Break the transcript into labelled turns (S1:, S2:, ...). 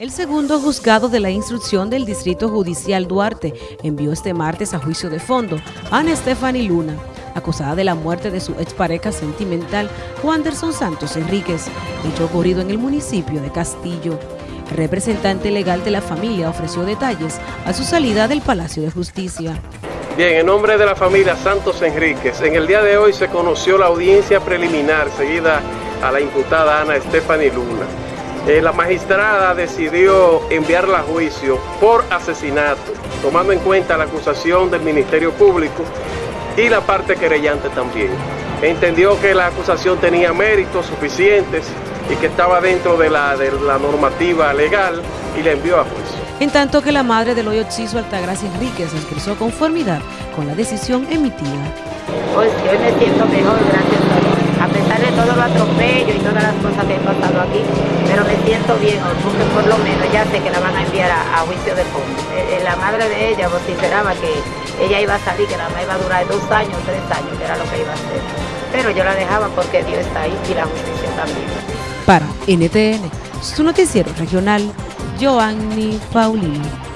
S1: El segundo juzgado de la instrucción del Distrito Judicial Duarte envió este martes a juicio de fondo a Ana Stephanie Luna, acusada de la muerte de su expareja sentimental Wanderson Santos Enríquez, hecho ocurrido en el municipio de Castillo. El representante legal de la familia ofreció detalles a su salida del Palacio de Justicia.
S2: Bien, en nombre de la familia Santos Enríquez, en el día de hoy se conoció la audiencia preliminar seguida a la imputada Ana Stephanie Luna. Eh, la magistrada decidió enviarla a juicio por asesinato, tomando en cuenta la acusación del Ministerio Público y la parte querellante también. Entendió que la acusación tenía méritos suficientes y que estaba dentro de la, de la normativa legal y la envió a juicio.
S1: En tanto que la madre del hoyo Chiso Altagracia Enríquez expresó conformidad con la decisión emitida.
S3: Pues yo me siento mejor, gracias a Dios a pesar de todo lo atropello y todas las cosas que he pasado aquí, pero me siento bien, porque por lo menos ya sé que la van a enviar a, juicio de fondo. Eh, eh, la madre de ella vociferaba que ella iba a salir, que nada más iba a durar dos años, tres años, que era lo que iba a hacer. Pero yo la dejaba porque Dios está ahí y la justicia también.
S1: Para NTN, su noticiero regional, Joanny Paulino.